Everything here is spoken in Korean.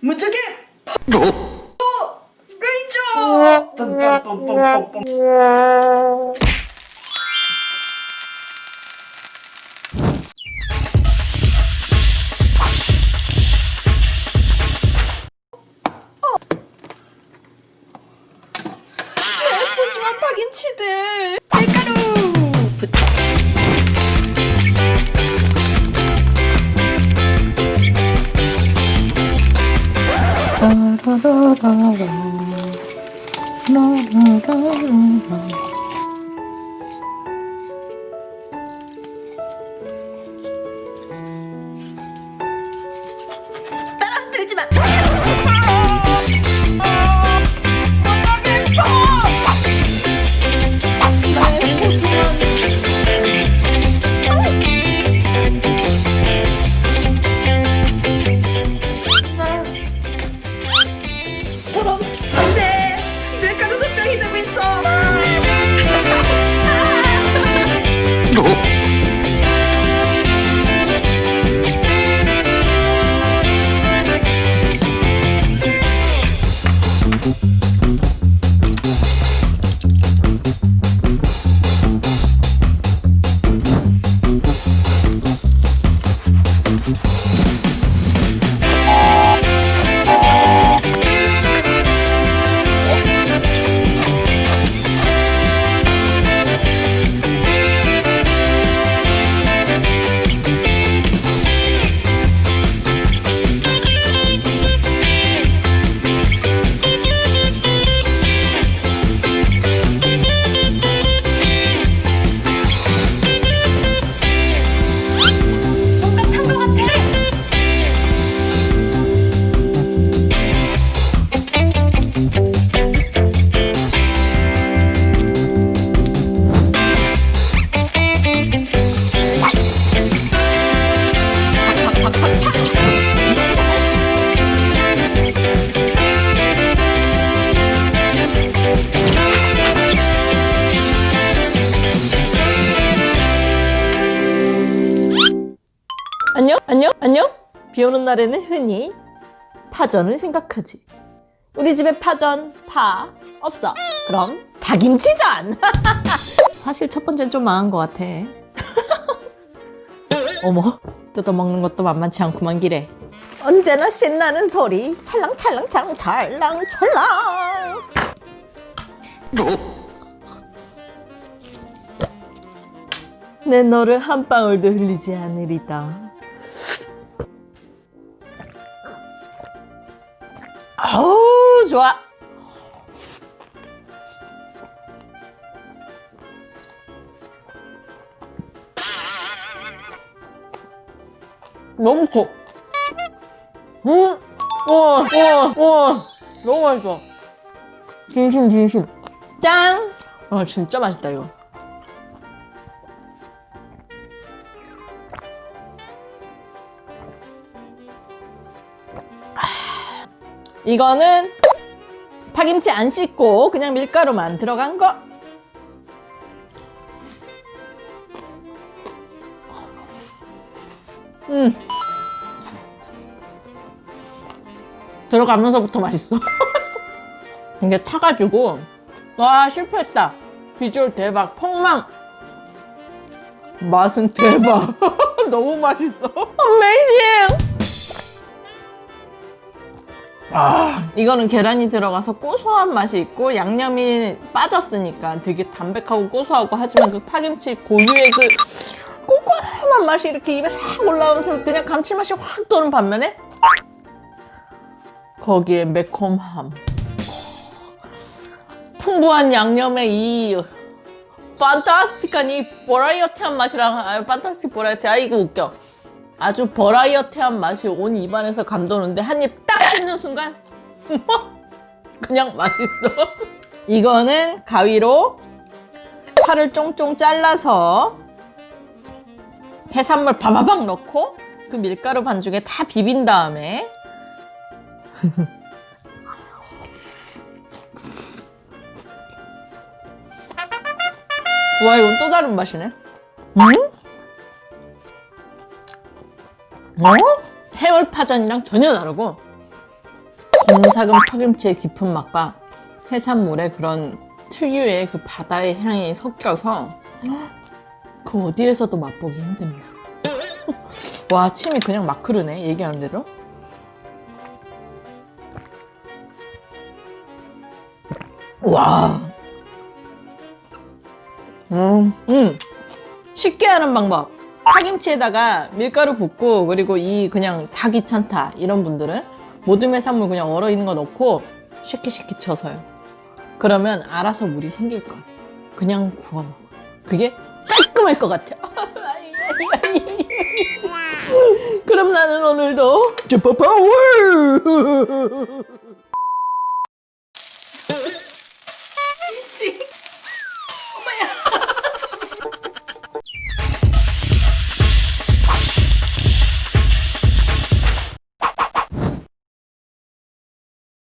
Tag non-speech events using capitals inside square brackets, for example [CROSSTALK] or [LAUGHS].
むちゃけ。とレインジー nó 안녕? 안녕? 안녕? 비 오는 날에는 흔히 파전을 생각하지. 우리 집에 파전, 파 없어. 그럼 파김치전! [LAUGHS] 사실 첫 번째는 좀 망한 것 같아. [LAUGHS] 어머, 뜯어먹는 것도 만만치 않구만 기래. 언제나 신나는 소리 찰랑찰랑 찰랑 찰랑 찰랑 내 너를 한 방울도 흘리지 않으리다. 아우 좋아. 너무 커. 음, 와, 와, 와, 너무 맛있어. 진심, 진심. 짱! 아, 진짜 맛있다, 이거. 이거는 파김치 안 씻고 그냥 밀가루만 들어간 거. 음. 들어가면서부터 맛있어. [LAUGHS] 이게 타가지고 와 실패했다. 비주얼 대박, 폭망. 맛은 대박. [LAUGHS] 너무 맛있어. [LAUGHS] 어메 아, 이거는 계란이 들어가서 고소한 맛이 있고 양념이 빠졌으니까 되게 담백하고 고소하고 하지만 그 파김치 고유의 그 꼬꼬한 맛이 이렇게 입에 싹 올라오면서 그냥 감칠맛이 확 도는 반면에 거기에 매콤함. 풍부한 양념의 이 판타스틱한 이 버라이어티한 맛이랑 아 판타스틱 버라이어티. 아 이거 웃겨 아주 버라이어티한 맛이 온 입안에서 감도는데 한 입 딱 씹는 순간 그냥 맛있어. [LAUGHS] 이거는 가위로 파를 쫑쫑 잘라서 해산물 바바박 넣고 그 밀가루 반죽에 다 비빈 다음에 [LAUGHS] 와 이건 또 다른 맛이네. 음? 어? 해물파전이랑 전혀 다르고 곰삭은 파김치의 깊은 맛과 해산물의 그런 특유의 그 바다의 향이 섞여서 그 어디에서도 맛보기 힘든 맛. [LAUGHS] 와 침이 그냥 막 흐르네 얘기하는 대로. 와. 음, 음. 쉽게 하는 방법. 파김치에다가 밀가루 붓고 그리고 이 그냥 다 귀찮다 이런 분들은 모든 해산물 그냥 얼어 있는 거 넣고 쉐키쉐키 쳐서요. 그러면 알아서 물이 생길 거야. 그냥 구워 먹어. 그게 깔끔할 것 같아. [LAUGHS] 그럼 나는 오늘도 슈퍼파워! [LAUGHS]